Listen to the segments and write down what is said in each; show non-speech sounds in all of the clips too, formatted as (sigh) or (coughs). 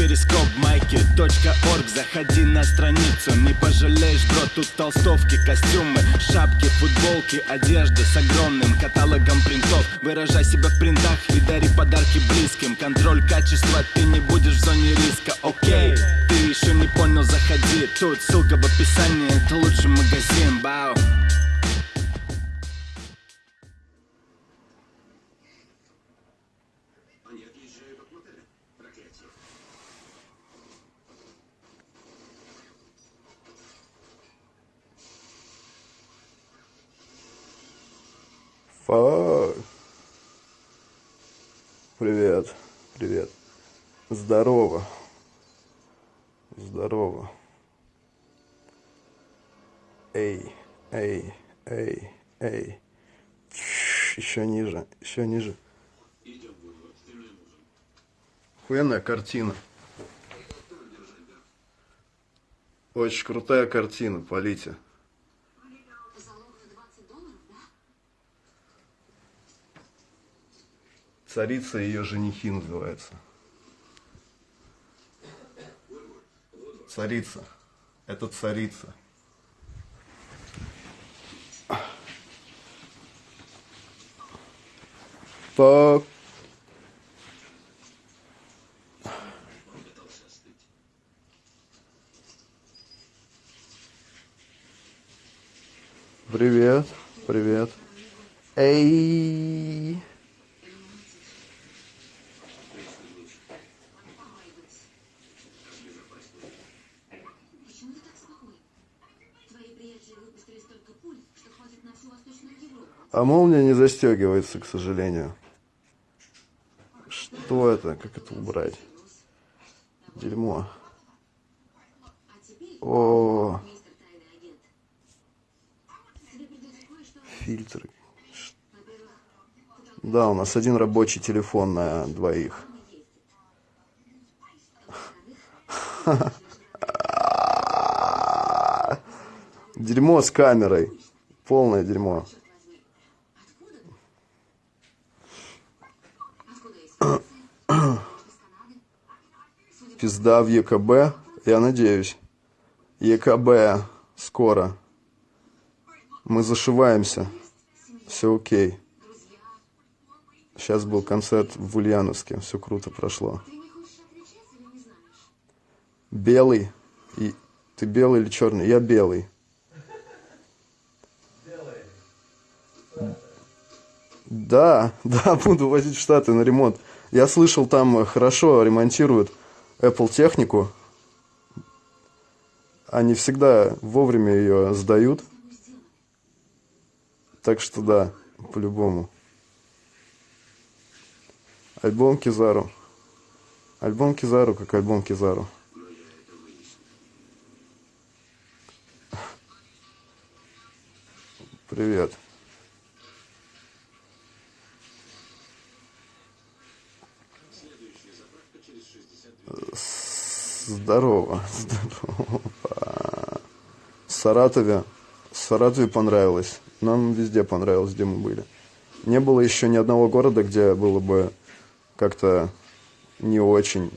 перископ майки .орг. Заходи на страницу, не пожалеешь, бро Тут толстовки, костюмы, шапки, футболки Одежда с огромным каталогом принтов. Выражай себя в принтах и дари подарки близким. Контроль качества, ты не будешь в зоне риска, окей Ты еще не понял, заходи. Тут ссылка в описании, это лучший магазин, бау Фак. Привет, привет. Здорово. Здорово. Эй, эй, эй, эй. Еще ниже, еще ниже. Охуенная картина. Очень крутая картина, полите. Царица и ее женихи называется. Царица. Это царица. Так. Привет, привет. Эй. Почему ты так спокоен? Твои приятели выпустили столько пуль, что хватит на всю Восточную Европу. А молния не застегивается, к сожалению. Что это? Как это убрать? Дерьмо. О, придется кое-что... фильтры. Да, у нас один рабочий телефон на двоих. Дерьмо с камерой. Полное дерьмо. Пизда в ЕКБ. Я надеюсь. ЕКБ скоро. Мы зашиваемся. Все окей. Сейчас был концерт в Ульяновске. Все круто прошло. Белый. И ты белый или черный? Я белый. Да, (laughs) да, буду возить в Штаты на ремонт. Я слышал, там хорошо ремонтируют Apple технику. Они всегда вовремя ее сдают. Так что да, по-любому. Альбом Кизару. Альбом Кизару, как альбом Кизару. Привет. Здорово, здорово. Саратове, Саратове понравилось. Нам везде понравилось, где мы были. Не было еще ни одного города, где было бы как-то не очень.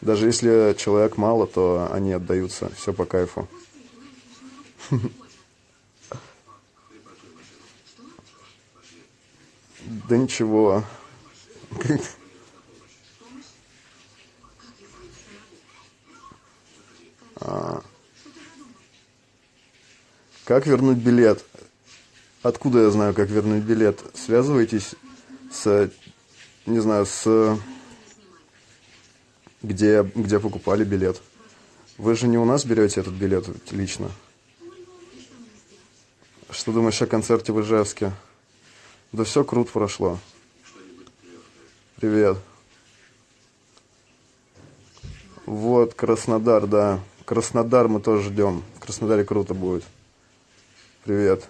Даже если человек мало, то они отдаются. Все по кайфу. (laughs) Да ничего. Как вернуть билет? Откуда я знаю, как вернуть билет? Связывайтесь с, не знаю, с где, где покупали билет. Вы же не у нас берете этот билет лично. Что думаешь о концерте в Ижевске? Да все круто прошло. Привет. Вот, Краснодар, да. Краснодар мы тоже ждем. В Краснодаре круто будет. Привет.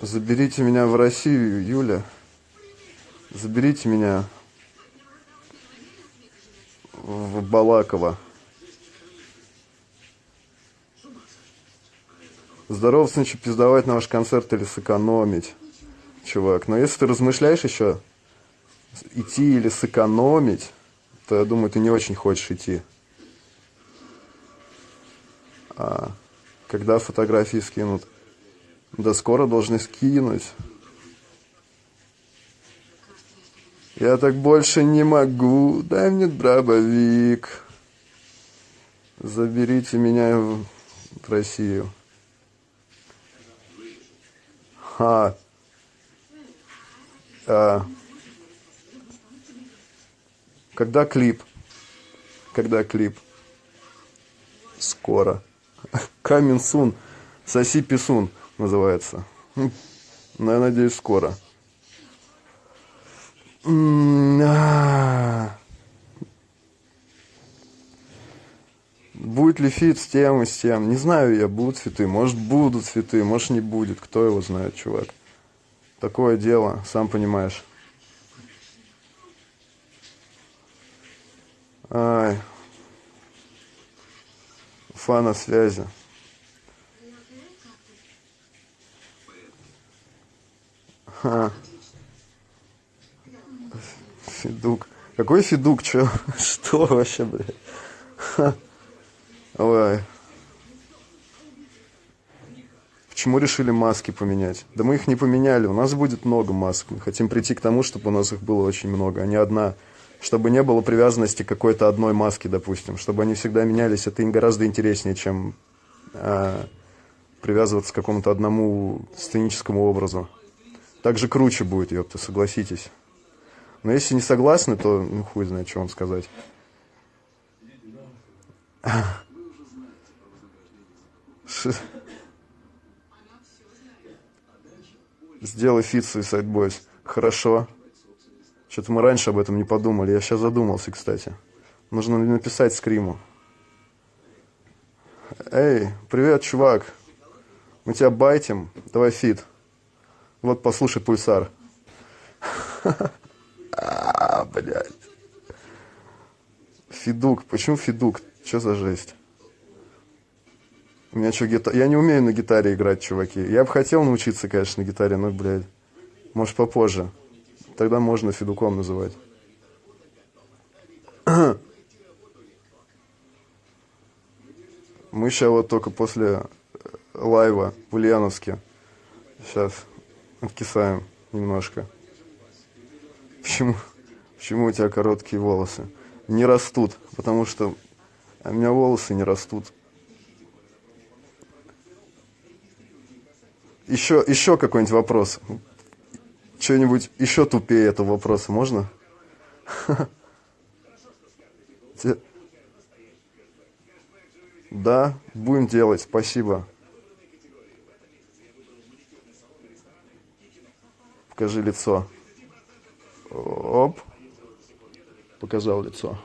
Заберите меня в Россию, Юля. Заберите меня в Балаково. Здорово, значит, пиздовать на ваш концерт или сэкономить, чувак. Но если ты размышляешь еще, идти или сэкономить, то я думаю, ты не очень хочешь идти. А когда фотографии скинут? Да скоро должны скинуть. Я так больше не могу. Дай мне дробовик. Заберите меня в, Россию. Ха. А. Когда клип? Когда клип? Скоро. Coming soon. Соси Писун называется. Ну, я надеюсь, скоро. М-м-м. Будет ли фит с тем и с тем? Не знаю я, будут фиты. Может, будут фиты, может, не будет. Кто его знает, чувак. Такое дело, сам понимаешь. Уфа на связи. Ха. Федук. Какой Федук? Чё? Что вообще, блядь? Ха. Ой. Почему решили маски поменять? Да мы их не поменяли. У нас будет много масок. Мы хотим прийти к тому, чтобы у нас их было очень много, а не одна. Чтобы не было привязанности к какой-то одной маске, допустим. Чтобы они всегда менялись. Это им гораздо интереснее, чем а, привязываться к какому-то одному сценическому образу. Так же круче будет, ёпта, согласитесь. Но если не согласны, то ну, хуй знает, что вам сказать. Сделай фит Suicide Boys. Хорошо. Что-то мы раньше об этом не подумали. Я сейчас задумался, кстати. Нужно написать Скриму. Эй, привет, чувак. Мы тебя байтим. Давай фит. Вот послушай Пульсар. (laughs) А, блядь. Фидук. Почему Фидук? Что за жесть? У меня что, гитара... Я не умею на гитаре играть, чуваки. Я бы хотел научиться, конечно, на гитаре, но, блядь, может, попозже. Тогда можно Фидуком называть. Мы сейчас вот только после лайва в Ульяновске. Сейчас откисаем немножко. Почему, почему у тебя короткие волосы? Не растут, потому что у меня волосы не растут. Еще, еще какой-нибудь вопрос. Что-нибудь еще тупее этого вопроса можно? Да, будем делать, спасибо. Покажи лицо. Оп. Показал лицо.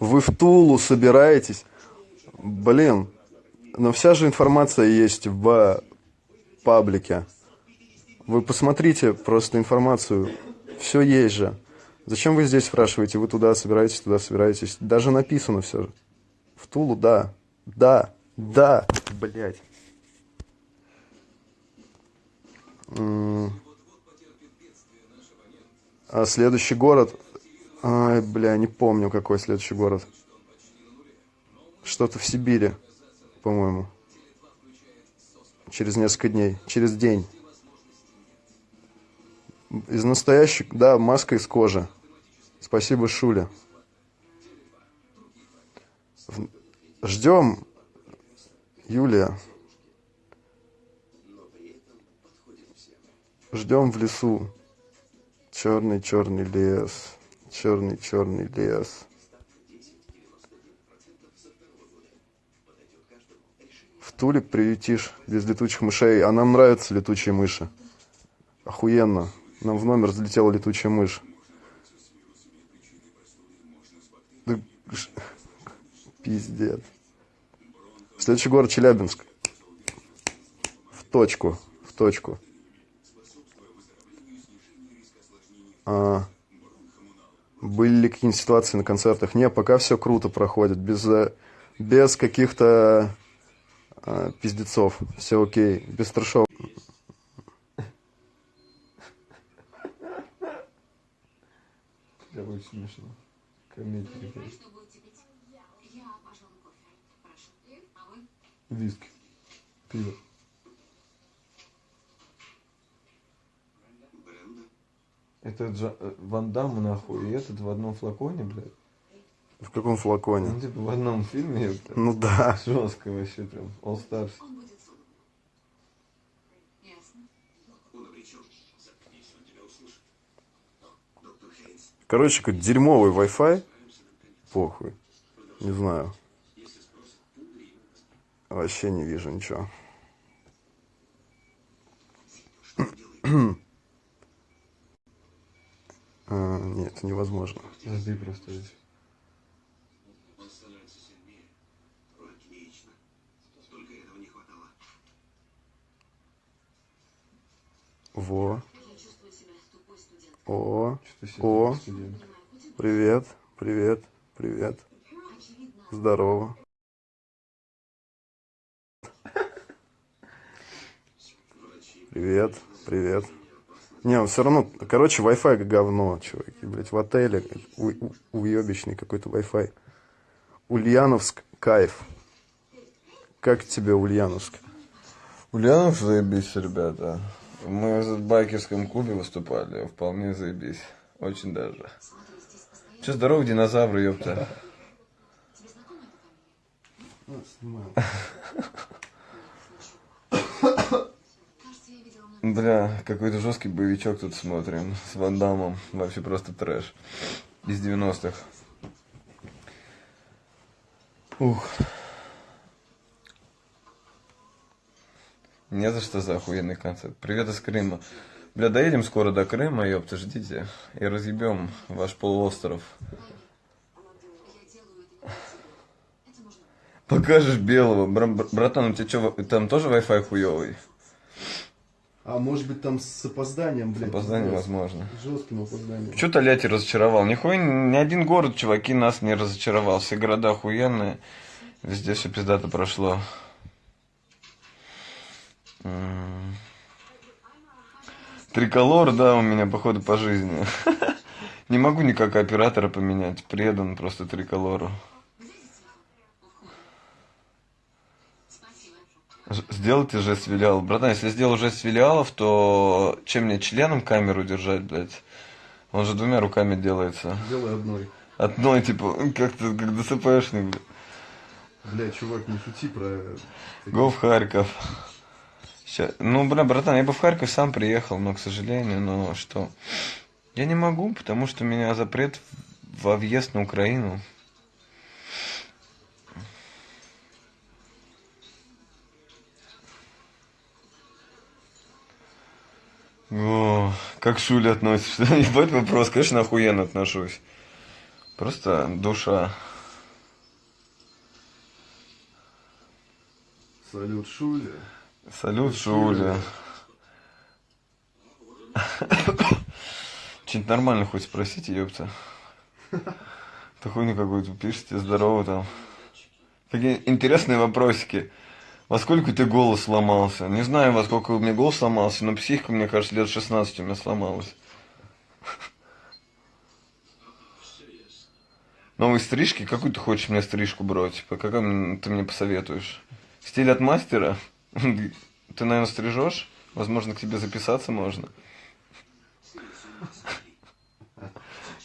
Вы в Тулу собираетесь? Блин, но вся же информация есть в паблике. Вы посмотрите просто информацию. Все есть же. Зачем вы здесь спрашиваете? Вы туда собираетесь, туда собираетесь. Даже написано все. В Тулу, да. Да. Да, блядь. А следующий город... Ай, бля, не помню, какой следующий город. Что-то в Сибири, по-моему. Через несколько дней. Через день. Из настоящих... Да, маска из кожи. Спасибо, Шуля. Ждем Юлия. Ждем в лесу. Черный, черный лес. Черный, черный лес. Туле приютишь без летучих мышей. А нам нравятся летучие мыши. Охуенно. Нам в номер залетела летучая мышь. Пиздец. Следующий город Челябинск. В точку, в точку. А, были ли какие-нибудь ситуации на концертах? Не, пока все круто проходит, без, без каких-то а, пиздецов. Все окей. без Бестрашов. Это будет смешно. Комедия. Виски. Пиво. Это Джа... Э, Ван Дамм, нахуй, и этот в одном флаконе, блядь. В каком Ну, флаконе? типа, в одном фильме, ёпта. (laughs) Ну да. Жестко вообще прям. All Stars. Он будет суд. Ясно. Короче, какой дерьмовый Wi-Fi. Похуй. Не знаю. Вообще не вижу ничего. (clears throat) А, нет, невозможно. Жди просто здесь. Во. О. О. Привет. Привет. Привет. Здорово. Привет, привет. Не, он все равно, короче, Wi-Fi как говно, чуваки, блядь, в отеле у- уебищный какой-то Wi-Fi. Ульяновск, кайф. Как тебе Ульяновск? Ульянов заебись, ребята. Мы в байкерском клубе выступали, вполне заебись. Очень даже. Че, здорово, динозавры, ёпта. Много. Бля, какой-то жесткий боевичок тут смотрим с Ван Даммом. Вообще просто трэш. Из 90-х. Ух. Не за что за охуенный концерт. Привет из Крыма. Бля, доедем скоро до Крыма, ёпта, ждите. И разъебем ваш полуостров. Покажешь белого. Бра- бра- братан, у тебя что, там тоже Wi-Fi хуёвый? А может быть там с опозданием, блядь? Опоздание возможно. Жестким опозданием. Че Тольятти разочаровал? Нихуя ни один город, чуваки, нас не разочаровал. Все города охуенные. Везде все пиздато прошло. М. Триколор, да, у меня, походу, по жизни. (laughs) Не могу никак оператора поменять. Предан просто триколору. Сделайте жест филиалов. Братан, если сделал жест филиалов, то чем мне членом камеру держать, блядь? Он же двумя руками делается. Делай одной. Одной, типа, как-то, как ДСПшник, блядь. Бля, чувак, не шути про... Го в Харьков. Ща- Ну, бля, братан, я бы в Харьков сам приехал, но, к сожалению, но что? Я не могу, потому что у меня запрет во въезд на Украину. О, как к Шуле относишься? (laughs) Ебать вопрос, конечно, охуенно отношусь. Просто душа. Салют, Шуля. Салют, Шуля. Что-нибудь нормально хоть спросите, ёпта. Ты хуйню какую-то пишете, здорово там. Такие интересные вопросики. Во сколько тебя голос сломался? Не знаю, во сколько у меня голос сломался, но психика, мне кажется, лет 16 у меня сломалась. Новые стрижки? Какую ты хочешь мне стрижку брать? Типа, какую ты мне посоветуешь? Стиль от мастера? (laughs) Ты, наверное, стрижешь? Возможно, к тебе записаться можно. (laughs)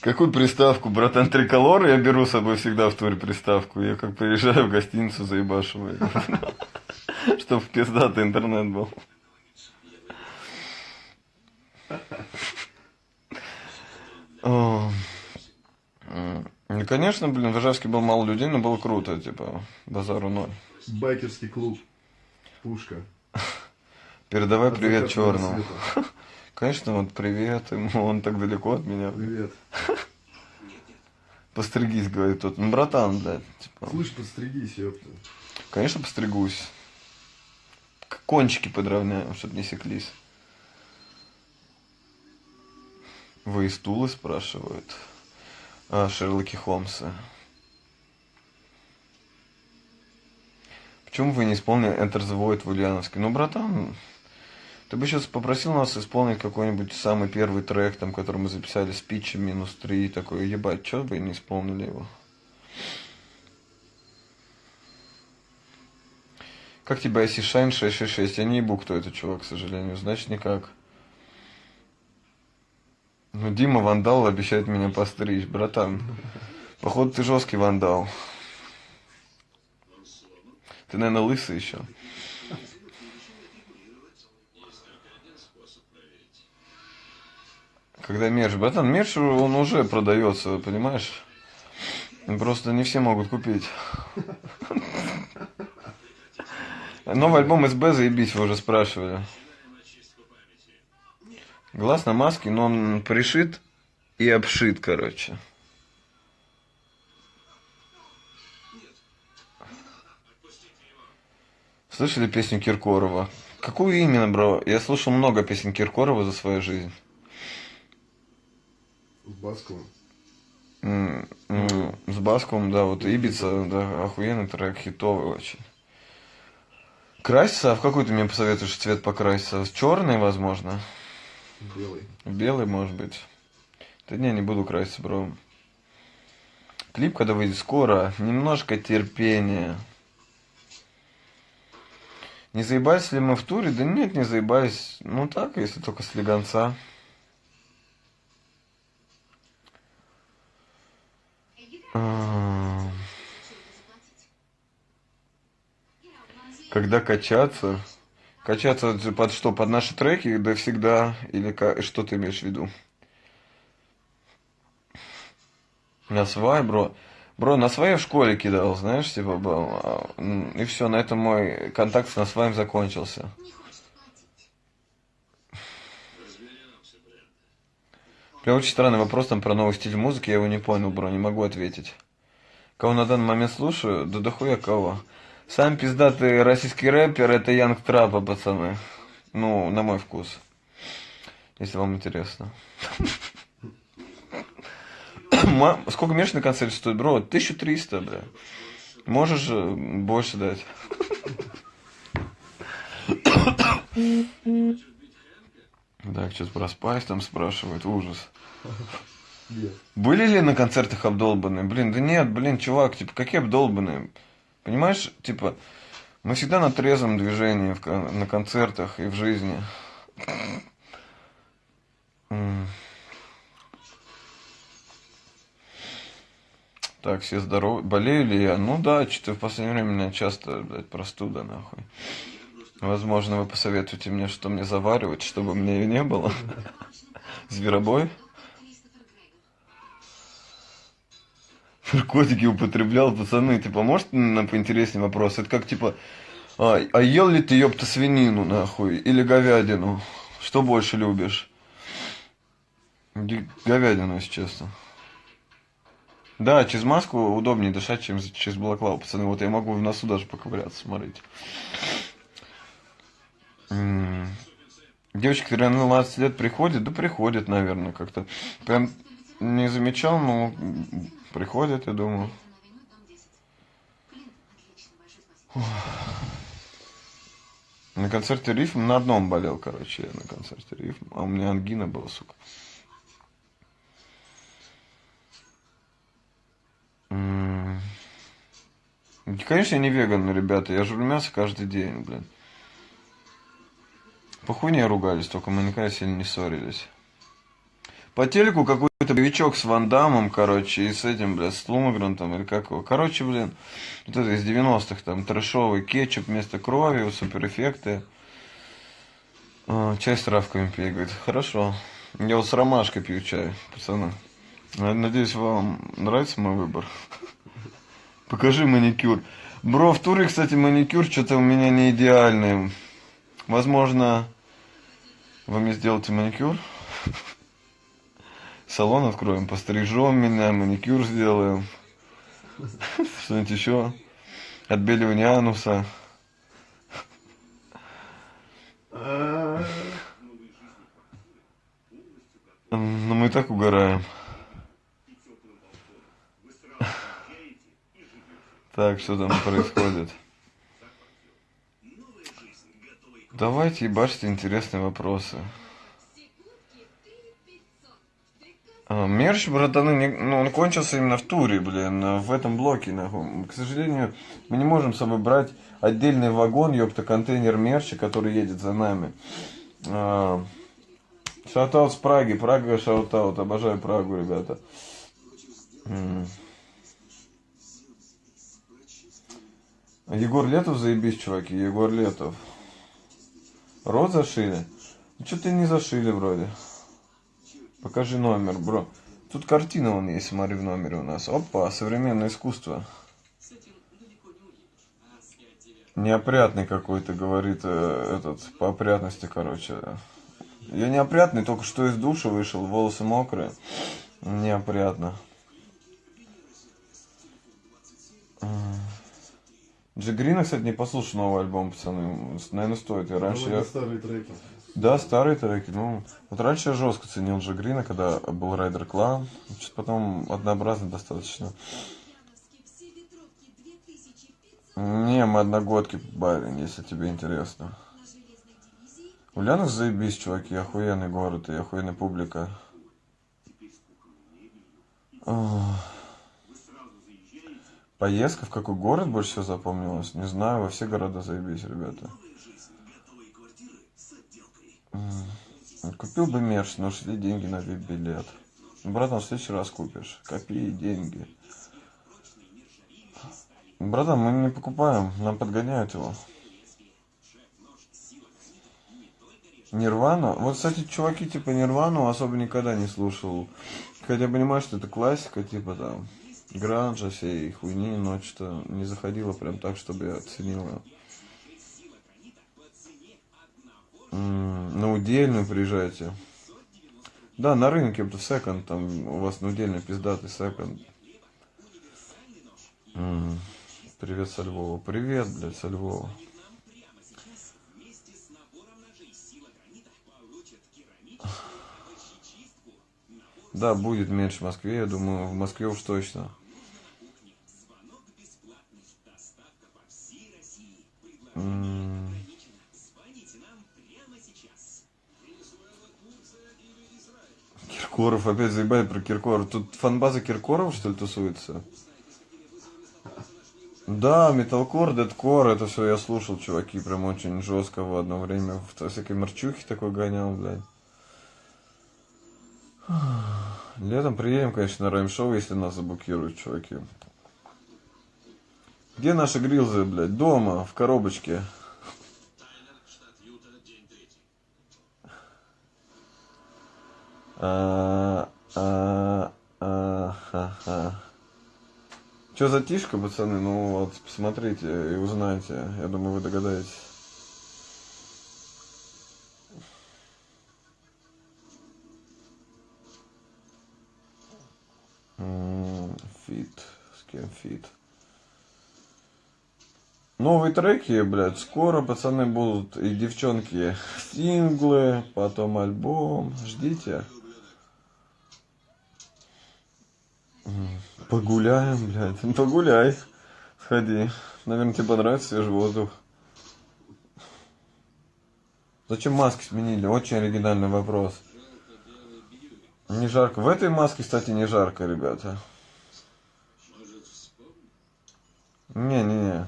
Какую приставку, братан, триколор я беру с собой всегда в туре приставку. Я как приезжаю в гостиницу, заебашиваю. (laughs) Чтоб пиздатый интернет был. Ну, конечно, блин, в Ижевске было мало людей, но было круто, типа, базару ноль. Байкерский клуб. Пушка. Передавай От привет черному. света. (laughs) Конечно, вот привет ему, он так далеко от меня. Привет. (laughs) Постригись, говорит тот. Ну, братан, блядь, типа, Слышь, подстригись, ёпта. конечно, постригусь. Кончики подровняю, чтобы не секлись. Вы из Тулы спрашивают? А, Шерлоки Холмса. Почему вы не исполнили Enter the Void в Ульяновске? Ну, братан, ты бы сейчас попросил нас исполнить какой-нибудь самый первый трек, там, который мы записали с питчем минус три, такой, ебать, чё вы не исполнили его? Как тебя если Шайн 666? Я не ебу, кто это чувак, к сожалению. Значит, никак. Ну, Дима вандал обещает меня постричь, братан. Походу, ты жесткий вандал. Ты, наверное, лысый еще. Когда мерч, братан, мерч, он уже продается, понимаешь? Просто не все могут купить. Новый альбом СБ заебись, вы уже спрашивали. Глаз на маске, но он пришит и обшит, короче. Слышали песню Киркорова? Какую именно, бро? Я слушал много песен Киркорова за свою жизнь. С Басковым. М, м, С Басковым, да, вот Ибица, да, охуенный трек, хитовый очень. Краситься? А в какой ты мне посоветуешь цвет покраситься? Черный, возможно? Белый. Белый, может быть. Да не, не буду краситься, бро. Клип, когда выйдет скоро, немножко терпения. Не заебались ли мы в туре? Да нет, не заебались. Ну так, если только с легонца. А, Когда качаться? Качаться под что? Под наши треки? Да всегда. Или что ты имеешь в виду? На свай, бро. Бро, на свай в школе кидал, знаешь, типа был. а, И все, на этом мой контакт с своим закончился. Бля, очень странный вопрос там про новый стиль музыки, я его не понял, бро, не могу ответить. Кого на данный момент слушаю? Да дохуя кого. Сам пиздатый российский рэпер это Янг Трапа, пацаны. Ну, на мой вкус. Если вам интересно. (coughs) Сколько мерч на концерте стоит, бро? 1300, бля. Можешь э, больше дать. (coughs) Так, сейчас про там спрашивают, ужас. Были ли на концертах обдолбанные? Блин, да нет, блин, чувак, типа, какие обдолбанные? Понимаешь, типа, мы всегда на трезвом движении в на концертах и в жизни. Так, все здоровы. Болею ли я? Ну да, что-то в последнее время у меня часто, блядь, простуда, нахуй. Возможно, вы посоветуете мне, что мне заваривать, чтобы мне ее не было. (laughs) Зверобой? Наркотики употреблял, пацаны, типа, может на поинтереснее вопрос? Это как, типа, а, а ел ли ты, ёпта, свинину, нахуй, или говядину? Что больше любишь? Говядину, если честно. Да, через маску удобнее дышать, чем через балаклаву, пацаны. Вот я могу в носу даже поковыряться, смотрите. Девочки, которые на 12 лет приходят, да приходят, наверное, как-то. Прям не замечал, но приходят, я думаю. Авеню, дом 10. Блин, отлично, большое спасибо. На концерте рифм на одном болел, короче, я на концерте рифм, а у меня ангина была, сука. Конечно, я не веган, ребята, я жру мясо каждый день, блин. По хуйне ругались, только мы никогда сильно не ссорились. По телеку какой-то боевичок с Ван Дамом, короче, и с этим, блядь, с Лумагрантом, или как его. Короче, блин, вот это из 90-х, там, трэшовый кетчуп вместо крови, суперэффекты. А, чай с травками пей, говорит, хорошо. Я вот с ромашкой пью чай, пацаны. Я Надеюсь, вам нравится мой выбор. Покажи маникюр. Бро, в туре, кстати, маникюр что-то у меня не идеальный. Возможно, вы мне сделаете маникюр? Салон откроем, пострижем меня, маникюр сделаем. Что-нибудь еще? Отбеливание ануса. М, Ну, мы и так угораем. Так, что там происходит? Давайте ебашьте интересные вопросы. А, Мерч, братаны, не- ну, он кончился именно в туре, блин, в этом блоке, нахуй. К сожалению, мы не можем с собой брать отдельный вагон, ёпта, контейнер мерча, который едет за нами. А, Шаутаут с Праги, Прага шаутаут, обожаю Прагу, ребята. М. Егор Летов заебись, чуваки, Егор Летов. Рот зашили? Ну, что-то не зашили вроде. Покажи номер, бро. Тут картина вон есть, смотри, в номере у нас. Опа, современное искусство. Неопрятный какой-то, говорит э, этот, по опрятности, короче. Я неопрятный, только что из душа вышел, волосы мокрые. Неопрятно. Джигрина, кстати, не послушал новый альбом, пацаны. Наверное, стоит. Я раньше... я- старые треки. да, старые треки. Ну, вот раньше я жестко ценил Джи Грина, когда был Райдер Клан. Что-то потом однообразно достаточно. Не, мы одногодки, барин, если тебе интересно. Ульяновск заебись, чуваки, охуенный город и охуенная публика. Ах. Поездка в какой город больше всего запомнилась? Не знаю, во все города заебись, ребята. Купил бы мерч, но ушли деньги на вип-билет. Ну, Братан, в следующий раз купишь. Копи деньги. Братан, мы не покупаем, нам подгоняют его. Нирвана? Вот, кстати, чуваки типа Нирвану особо никогда не слушал. Хотя понимаю, что это классика, типа там гранжа всей хуйни, но что не заходило прям так, чтобы я оценил ее. На удельную приезжайте. Да, на рынке, в секонд, там у вас на удельный пиздатый секонд. Привет со Львова. Привет, блядь, со Львова. Да, будет меньше в Москве, я думаю, в Москве уж точно. Киркоров, опять заебали про Киркоров. Тут фанбаза Киркоров, что ли, тусуется? Да, металкор, дедкор, это все я слушал, чуваки, прям очень жестко в одно время. В всякой мерчухе такой гонял, блядь. Летом приедем, конечно, на райм-шоу, если нас заблокируют, чуваки. Где наши грилзы, блядь? Дома, в коробочке. А, а, а, ха, ха. Че затишка, пацаны? Ну вот, посмотрите и узнаете. Я думаю, вы догадаетесь. М, Фит. С кем фит? Новые треки, блядь, скоро, пацаны, будут. И девчонки, синглы, потом альбом. Ждите. Погуляем, блядь. (laughs) Погуляй. Сходи. Наверное, тебе понравится свежий воздух. Зачем маски сменили? Очень оригинальный вопрос. Не жарко. В этой маске, кстати, не жарко, ребята. Не-не-не.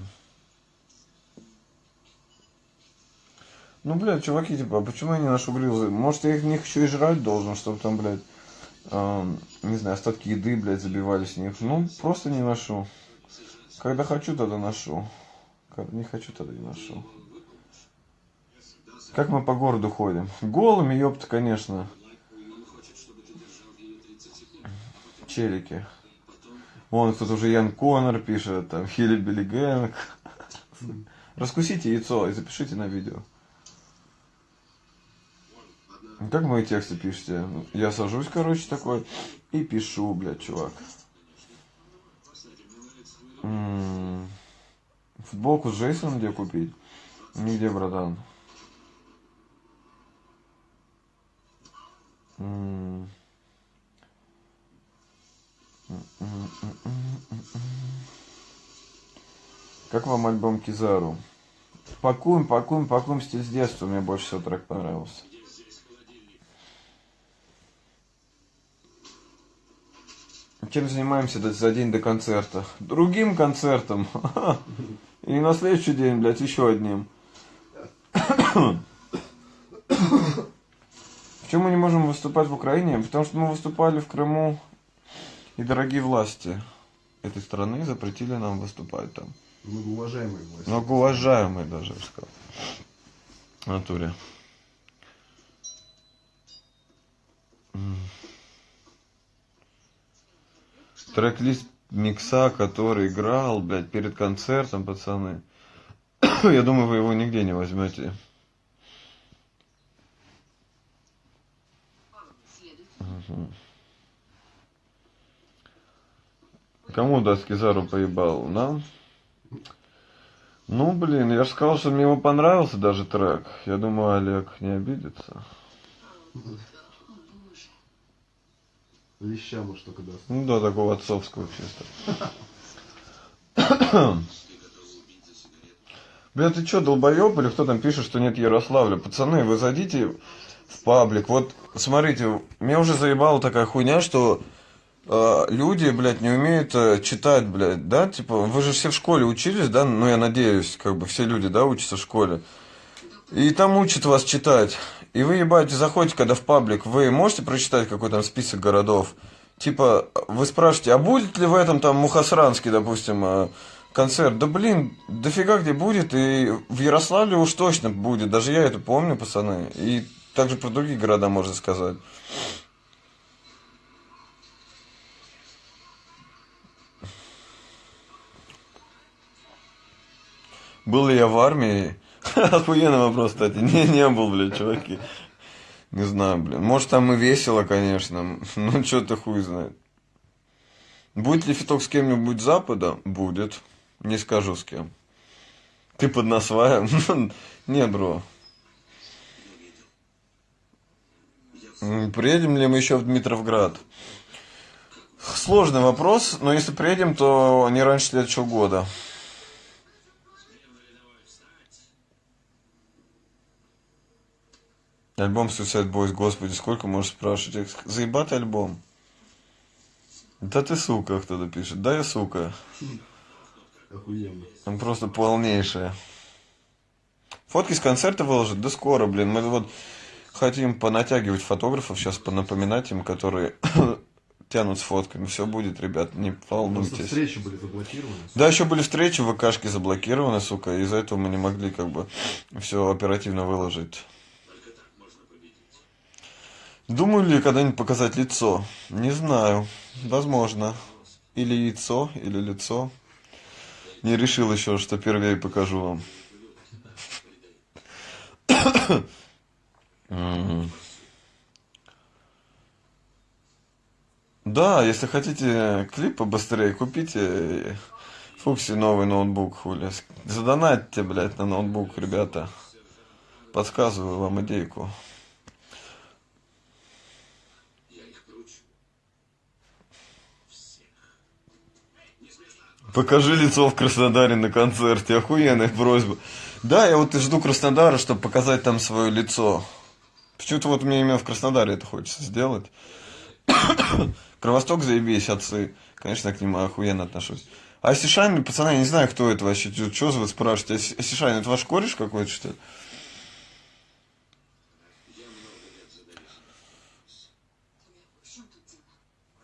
Ну, блядь, чуваки, типа, а почему я не ношу грилзы? Может, я их них еще и жрать должен, чтобы там, блядь, эм, не знаю, остатки еды, блядь, забивались в них. Ну, просто не ношу. Когда хочу, тогда ношу. Когда не хочу, тогда не ношу. Как мы по городу ходим? Голыми, ёпта, конечно. Челики. Вон тут уже Ян Коннор пишет, там Хилли Билли Гэнг. Раскусите яйцо и запишите на видео. Как мои тексты пишете? Я сажусь, короче, такой и пишу, блядь, чувак. М, Футболку с Джейсоном где купить? Нигде, братан. М. Как вам альбом Кизару? Пакуем, пакуем, пакуем стиль с детства. Мне больше всего трек понравился. Чем занимаемся за день до концерта? Другим концертом. (laughs) И на следующий день, блядь, еще одним. (coughs) Почему мы не можем выступать в Украине? Потому что мы выступали в Крыму, и дорогие власти этой страны запретили нам выступать там. Многоуважаемые власти. Многоуважаемые даже, я бы сказал. В натуре. Трек-лист микса, который играл, блядь, перед концертом, пацаны. (coughs) Я думаю, вы его нигде не возьмете. Мгм. Кому даст Кизару поебал? Нам? Ну, блин, я же сказал, что мне его понравился даже трек. Я думаю, Олег не обидится. Леща, может, только даст. Ну да, такого отцовского чисто. Бля, ты чё, долбоёб или кто там пишет, что нет Ярославля? Пацаны, вы зайдите в паблик. Вот, смотрите, меня уже заебала такая хуйня, что э, люди, блядь, не умеют э, читать, блядь, да? Типа, вы же все в школе учились, да? Ну, я надеюсь, как бы все люди, да, учатся в школе. И там учат вас читать. И вы, ебать, заходите, когда в паблик, вы можете прочитать какой там список городов? Типа, вы спрашиваете, а будет ли в этом там Мухасранский, допустим, э, концерт? Да блин, дофига где будет, и в Ярославле уж точно будет. Даже я это помню, пацаны. И также про другие города можно сказать. Был ли я в армии? (laughs) Охуенный вопрос, кстати. (laughs) Не, не был, блядь, чуваки. Не знаю, блин. Может, там и весело, конечно. (laughs) Ну, что-то хуй знает. Будет ли фиток с кем-нибудь запада? Будет. Не скажу с кем. Ты под насваем? Не, бро. Приедем ли мы еще в Дмитровград? Сложный вопрос, но если приедем, то не раньше следующего года. Альбом Suicide Boys, господи, сколько можешь спрашивать? Заебатый альбом. Да ты сука, кто-то пишет. Да я сука. Охуенно. Он просто полнейшая. Фотки с концерта выложат? Да скоро, блин. Мы вот хотим понатягивать фотографов, сейчас понапоминать им, которые (coughs) тянут с фотками. Все будет, ребят, не Просто волнуйтесь. встречи были заблокированы. Да, еще были встречи, ВКшки заблокированы, сука, из-за этого мы не могли как бы все оперативно выложить. Думаю ли когда-нибудь показать лицо? Не знаю. Возможно. Или яйцо, или лицо. Не решил еще, что первее покажу вам. Да, если хотите клип побыстрее, купите Фукси новый ноутбук, хули. Задонатьте, блядь, на ноутбук, ребята. Подсказываю вам идейку. Покажи лицо в Краснодаре на концерте. Охуенная просьба. Да, я вот и жду Краснодара, чтобы показать там свое лицо. Почему-то вот мне именно в Краснодаре это хочется сделать. (coughs) Кровосток заебись, отцы. Конечно, к ним охуенно отношусь. А Сишайн, пацаны, я не знаю, кто это вообще. Что вы спрашиваете? А Сишайн, это ваш кореш какой-то, что ли?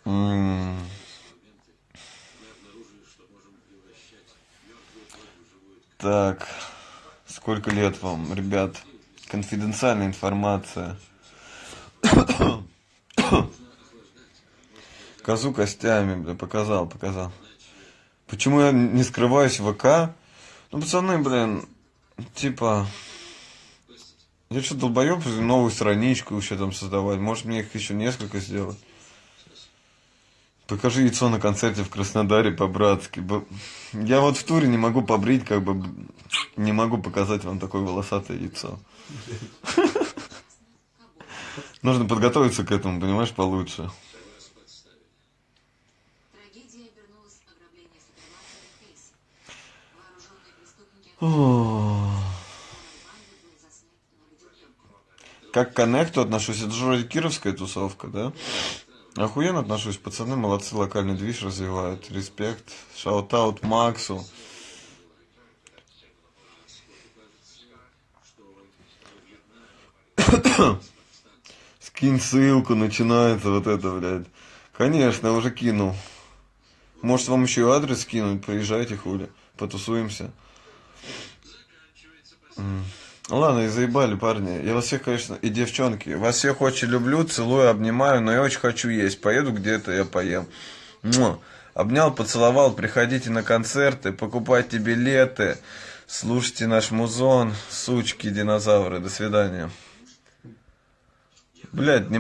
М. Так, сколько лет вам, ребят? Конфиденциальная информация. Козу костями, бля, показал, показал. Почему я не скрываюсь в ВК? Ну, пацаны, блин, типа... Я что, долбоеб, новую страничку еще там создавать? Может, мне их еще несколько сделать? Покажи яйцо на концерте в Краснодаре по-братски. Я вот в туре не могу побрить, как бы не могу показать вам такое волосатое яйцо. Нужно подготовиться к этому, понимаешь, получше. Как к коннекту отношусь, это же кировская тусовка, да? Охуенно отношусь, пацаны молодцы, локальный движ развивают. Респект. Shout-out Максу. (coughs) Скинь ссылку, начинается вот это, блядь. Конечно, уже кинул. Может, вам еще и адрес скинуть? Приезжайте, хули. Потусуемся. М. Ладно, и заебали, парни. Я вас всех, конечно, и девчонки. Вас всех очень люблю, целую, обнимаю, но я очень хочу есть. Поеду где-то, я поем. Муа. Обнял, поцеловал. Приходите на концерты, покупайте билеты. Слушайте наш музон. Сучки, динозавры. До свидания. Блядь, не